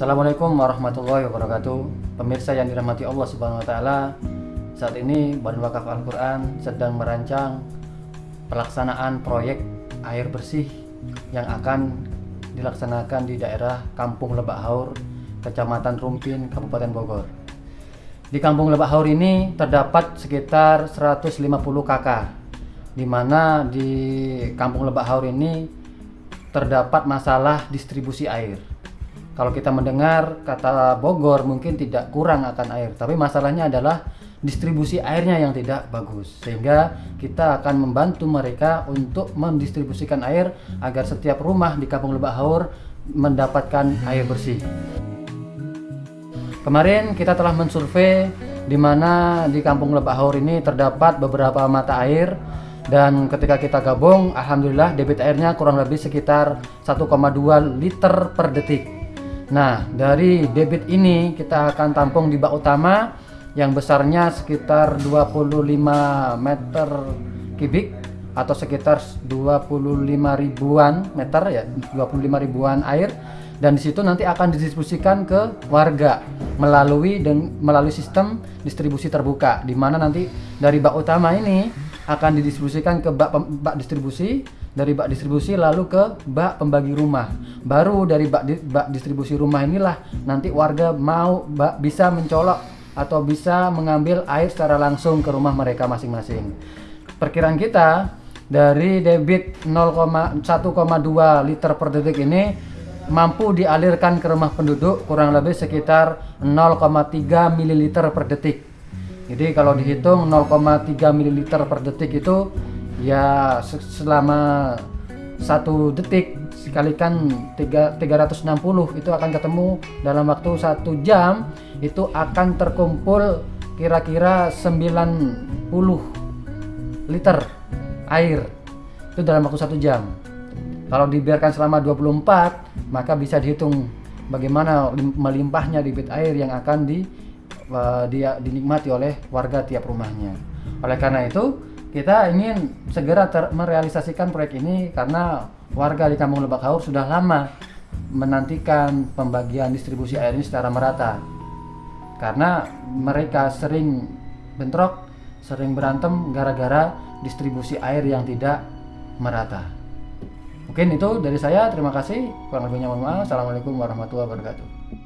Assalamualaikum warahmatullahi wabarakatuh. Pemirsa yang dirahmati Allah Subhanahu wa taala, saat ini Badan Wakaf Al-Qur'an sedang merancang pelaksanaan proyek air bersih yang akan dilaksanakan di daerah Kampung Lebak Haur, Kecamatan Rumpin, Kabupaten Bogor. Di Kampung Lebak Haur ini terdapat sekitar 150 KK, di mana di Kampung Lebak Haur ini terdapat masalah distribusi air. Kalau kita mendengar kata Bogor mungkin tidak kurang akan air, tapi masalahnya adalah distribusi airnya yang tidak bagus. Sehingga kita akan membantu mereka untuk mendistribusikan air agar setiap rumah di Kampung Lebak Haur mendapatkan air bersih. Kemarin kita telah mensurvei di mana di Kampung Lebak Haur ini terdapat beberapa mata air dan ketika kita gabung alhamdulillah debit airnya kurang lebih sekitar 1,2 liter per detik nah dari debit ini kita akan tampung di bak utama yang besarnya sekitar 25 meter kubik atau sekitar 25 ribuan meter ya 25 ribuan air. Dan di situ nanti akan didistribusikan ke warga melalui dan melalui sistem distribusi terbuka di mana nanti dari bak utama ini akan didistribusikan ke bak, bak distribusi dari bak distribusi lalu ke bak pembagi rumah. Baru dari bak, di, bak distribusi rumah inilah nanti warga mau bak, bisa mencolok atau bisa mengambil air secara langsung ke rumah mereka masing-masing. Perkiraan kita dari debit 0,1,2 liter per detik ini mampu dialirkan ke rumah penduduk kurang lebih sekitar 0,3 ml per detik. Jadi kalau dihitung 0,3 ml per detik itu ya selama satu detik sekalikan 3, 360 itu akan ketemu dalam waktu satu jam itu akan terkumpul kira-kira 90 liter air itu dalam waktu satu jam kalau dibiarkan selama 24 maka bisa dihitung bagaimana melimpahnya debit air yang akan di uh, dia dinikmati oleh warga tiap rumahnya. Oleh karena itu, kita ingin segera merealisasikan proyek ini karena warga di Kampung Lebak Haur sudah lama menantikan pembagian distribusi air ini secara merata. Karena mereka sering bentrok, sering berantem gara-gara distribusi air yang tidak merata. Mungkin itu dari saya. Terima kasih. Kurang lebihnya mohon maaf. Assalamualaikum warahmatullahi wabarakatuh.